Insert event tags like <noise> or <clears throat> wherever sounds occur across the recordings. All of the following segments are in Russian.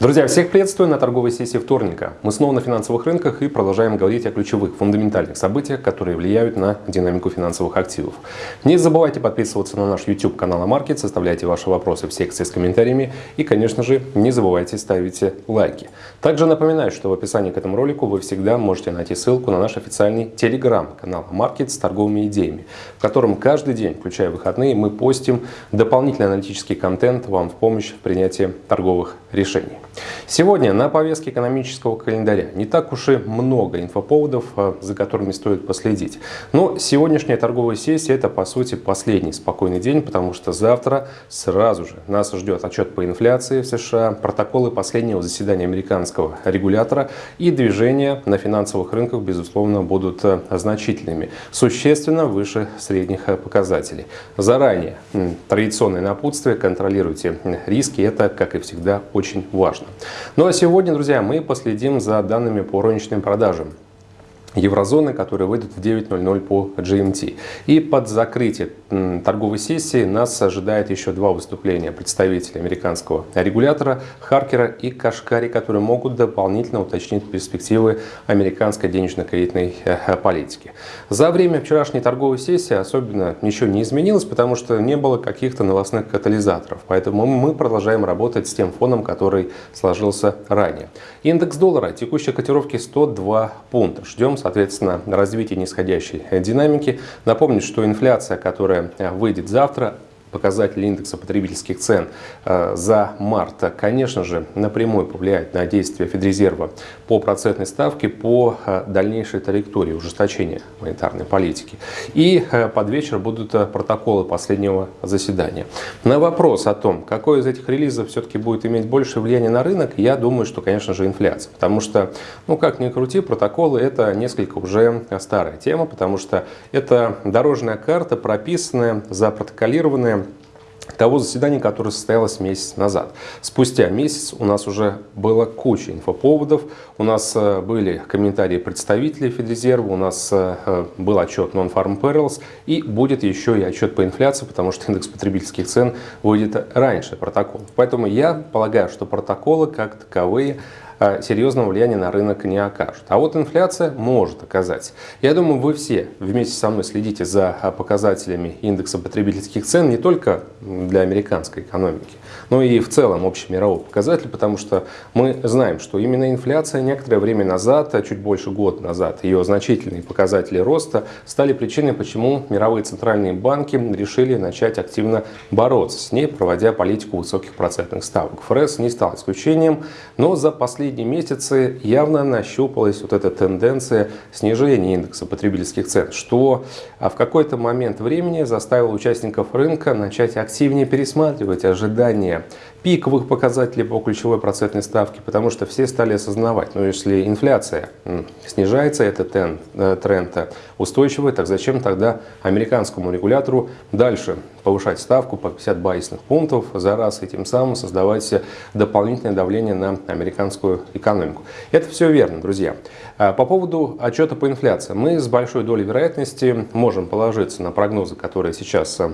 Друзья, всех приветствую на торговой сессии вторника. Мы снова на финансовых рынках и продолжаем говорить о ключевых фундаментальных событиях, которые влияют на динамику финансовых активов. Не забывайте подписываться на наш YouTube канал Амаркет, составляйте ваши вопросы в секции с комментариями и, конечно же, не забывайте ставить лайки. Также напоминаю, что в описании к этому ролику вы всегда можете найти ссылку на наш официальный телеграм-канал Амаркет с торговыми идеями, в котором каждый день, включая выходные, мы постим дополнительный аналитический контент вам в помощь в принятии торговых решений. Сегодня на повестке экономического календаря не так уж и много инфоповодов, а, за которыми стоит последить. Но сегодняшняя торговая сессия это по сути последний спокойный день, потому что завтра сразу же нас ждет отчет по инфляции в США, протоколы последнего заседания американского регулятора и движения на финансовых рынках, безусловно, будут а, значительными, существенно выше средних а, показателей. Заранее традиционное напутствие, контролируйте риски, это, как и всегда, очень важно. Ну а сегодня, друзья, мы последим за данными по розничным продажам еврозоны, которые выйдут в 9.00 по GMT. И под закрытие торговой сессии нас ожидает еще два выступления представителей американского регулятора Харкера и Кашкари, которые могут дополнительно уточнить перспективы американской денежно-кредитной э, политики. За время вчерашней торговой сессии особенно ничего не изменилось, потому что не было каких-то новостных катализаторов. Поэтому мы продолжаем работать с тем фоном, который сложился ранее. Индекс доллара текущей котировки 102 пункта. Ждем соответственно, развитие нисходящей динамики. Напомню, что инфляция, которая выйдет завтра, показатели индекса потребительских цен э, за март, конечно же, напрямую повлияет на действия Федрезерва по процентной ставке, по э, дальнейшей траектории ужесточения монетарной политики. И э, под вечер будут протоколы последнего заседания. На вопрос о том, какой из этих релизов все-таки будет иметь больше влияния на рынок, я думаю, что, конечно же, инфляция. Потому что, ну как ни крути, протоколы это несколько уже старая тема, потому что это дорожная карта, прописанная, запротоколированная того заседания, которое состоялось месяц назад. Спустя месяц у нас уже было куча инфоповодов, у нас э, были комментарии представителей Федрезерва, у нас э, э, был отчет Non-Farm Perils и будет еще и отчет по инфляции, потому что индекс потребительских цен выйдет раньше протокола. Поэтому я полагаю, что протоколы как таковые серьезного влияния на рынок не окажут. А вот инфляция может оказать. Я думаю, вы все вместе со мной следите за а, показателями индекса потребительских цен не только для американской экономики, но и в целом общемировой показатель, потому что мы знаем, что именно инфляция некоторое время назад, а чуть больше года назад, ее значительные показатели роста стали причиной, почему мировые центральные банки решили начать активно бороться с ней, проводя политику высоких процентных ставок. ФРС не стал исключением, но за последние последние месяцы явно нащупалась вот эта тенденция снижения индекса потребительских цен, что а, в какой-то момент времени заставило участников рынка начать активнее пересматривать ожидания пиковых показателей по ключевой процентной ставке, потому что все стали осознавать, ну если инфляция снижается, тренд, э, тренд устойчивый, так зачем тогда американскому регулятору дальше повышать ставку по 50 базисных пунктов за раз и тем самым создавать дополнительное давление на американскую экономику. Это все верно, друзья. А по поводу отчета по инфляции. Мы с большой долей вероятности можем положиться на прогнозы, которые сейчас э,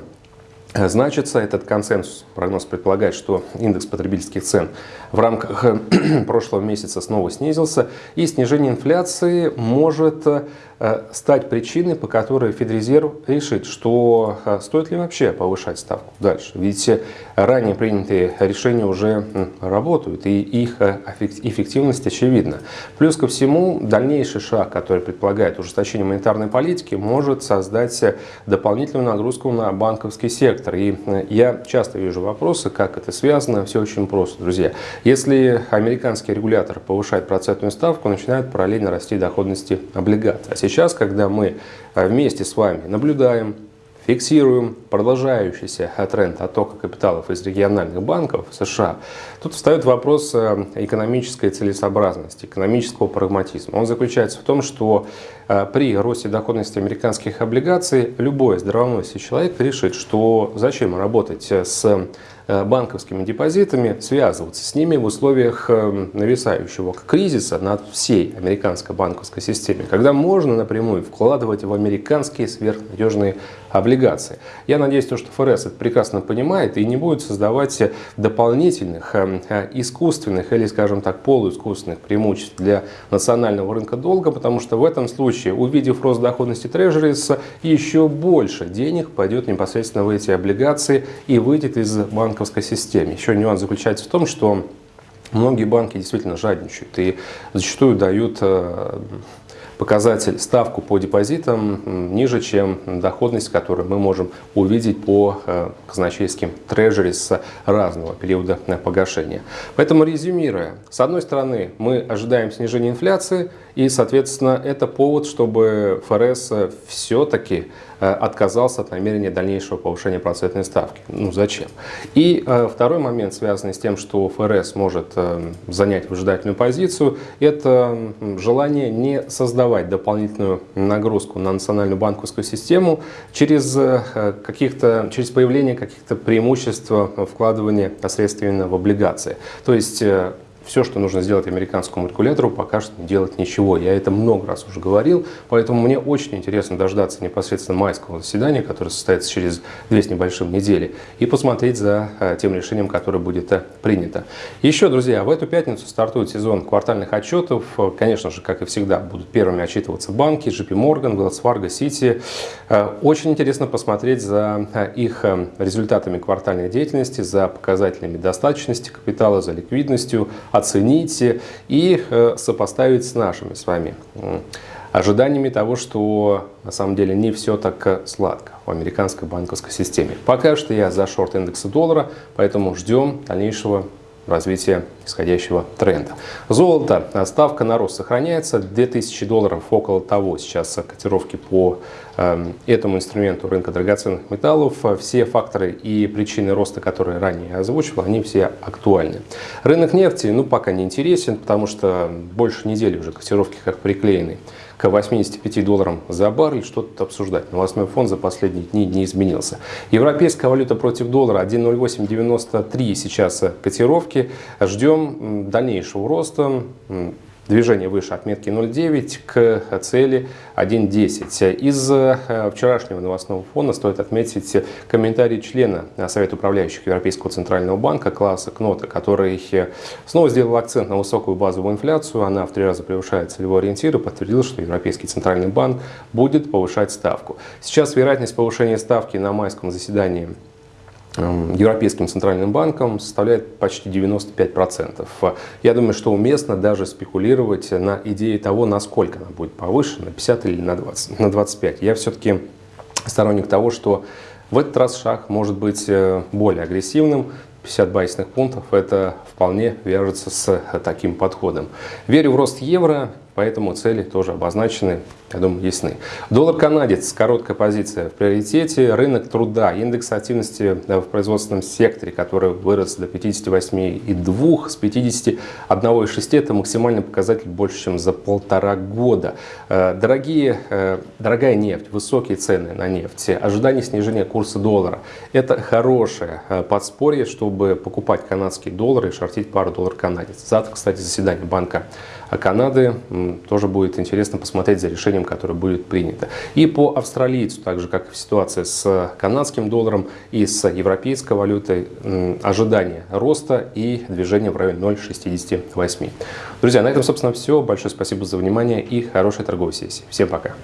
значится. Этот консенсус, прогноз предполагает, что индекс потребительских цен в рамках <clears throat> прошлого месяца снова снизился, и снижение инфляции может Э, стать причиной, по которой Федрезерв решит, что э, стоит ли вообще повышать ставку дальше. Ведь э, ранее принятые решения уже работают, и их эффективность очевидна. Плюс ко всему, дальнейший шаг, который предполагает ужесточение монетарной политики, может создать дополнительную нагрузку на банковский сектор. И я часто вижу вопросы, как это связано. Все очень просто, друзья. Если американский регулятор повышает процентную ставку, начинают параллельно расти доходности облигаций. А сейчас, когда мы э, вместе с вами наблюдаем, фиксируем продолжающийся тренд оттока капиталов из региональных банков США, тут встает вопрос э, экономической целесообразности, экономического прагматизма. Он заключается в том, что э, при росте доходности американских облигаций любой здравомыслящий человек решит, что зачем работать с Э, банковскими депозитами, связываться с ними в условиях э, нависающего кризиса над всей американской банковской системе, когда можно напрямую вкладывать в американские сверхнадежные облигации. Я надеюсь, что ФРС это прекрасно понимает и не будет создавать дополнительных э, искусственных или, скажем так, полуискусственных преимуществ для национального рынка долга, потому что в этом случае, увидев рост доходности трежерис, еще больше денег пойдет непосредственно в эти облигации и выйдет из банковской системе. Еще нюанс заключается в том, что многие банки действительно жадничают и зачастую дают э, показатель, ставку по депозитам ниже, чем доходность, которую мы можем увидеть по э, казначейским трежери с разного периода погашения. Поэтому резюмируя, с одной стороны мы ожидаем снижения инфляции и, соответственно, это повод, чтобы ФРС все-таки э, отказался от намерения дальнейшего повышения процентной ставки. Ну зачем? И э, второй момент, связанный с тем, что ФРС может э, занять выжидательную позицию, это желание не создавать дополнительную нагрузку на национальную банковскую систему через, каких-то, через появление каких-то преимуществ вкладывания средств в облигации. То есть все, что нужно сделать американскому регулятору, пока что делать ничего. Я это много раз уже говорил, поэтому мне очень интересно дождаться непосредственно майского заседания, которое состоится через две с небольшим недели, и посмотреть за э, тем решением, которое будет э, принято. Еще, друзья, в эту пятницу стартует сезон квартальных отчетов. Конечно же, как и всегда, будут первыми отчитываться банки, JP Morgan, Wells Fargo, Citi. Э, очень интересно посмотреть за их результатами квартальной деятельности, за показателями достаточности капитала, за ликвидностью, оценить и э, сопоставить с нашими с вами ожиданиями того, что на самом деле не все так э, сладко в американской банковской системе. Пока что я за шорт индекса доллара, поэтому ждем дальнейшего развития исходящего тренда. Золото, ставка на рост сохраняется, 2000 долларов около того сейчас котировки по э, этому инструменту рынка драгоценных металлов. Все факторы и причины роста, которые ранее озвучивал, они все актуальны. Рынок нефти, ну, пока не интересен, потому что больше недели уже котировки как приклеены к 85 долларам за баррель, что-то обсуждать. Новостной фон за последние дни не изменился. Европейская валюта против доллара 1.0893 сейчас котировки. Ждем дальнейшего роста движение выше отметки 0,9 к цели 1,10. Из э, вчерашнего новостного фона стоит отметить комментарий члена Совета управляющих Европейского центрального банка Класса Кнота, который снова сделал акцент на высокую базовую инфляцию. Она в три раза превышает целевой ориентир и подтвердил, что Европейский центральный банк будет повышать ставку. Сейчас вероятность повышения ставки на майском заседании Европейским центральным банком составляет почти 95%. Я думаю, что уместно даже спекулировать на идее того, насколько она будет повышена, на 50 или на, 20, на 25. Я все-таки сторонник того, что в этот раз шаг может быть э, более агрессивным, 50 базисных пунктов, это вполне вяжется с таким подходом. Верю в рост евро, поэтому цели тоже обозначены, я думаю, ясны. Доллар-канадец, короткая позиция в приоритете. Рынок труда, индекс активности в производственном секторе, который вырос до 58,2 с 51,6. Это максимальный показатель больше, чем за полтора года. Э, дорогие, э, дорогая нефть, высокие цены на нефть, ожидание снижения курса доллара. Это хорошее э, подспорье, чтобы покупать канадские доллары и шортить пару доллар-канадец. Завтра, кстати, заседание Банка Канады. Тоже будет интересно посмотреть за решением, которое будет принято. И по австралийцу, так же как и в ситуации с канадским долларом и с европейской валютой, ожидание роста и движение в районе 0,68. Друзья, на этом, собственно, все. Большое спасибо за внимание и хорошей торговой сессии. Всем пока!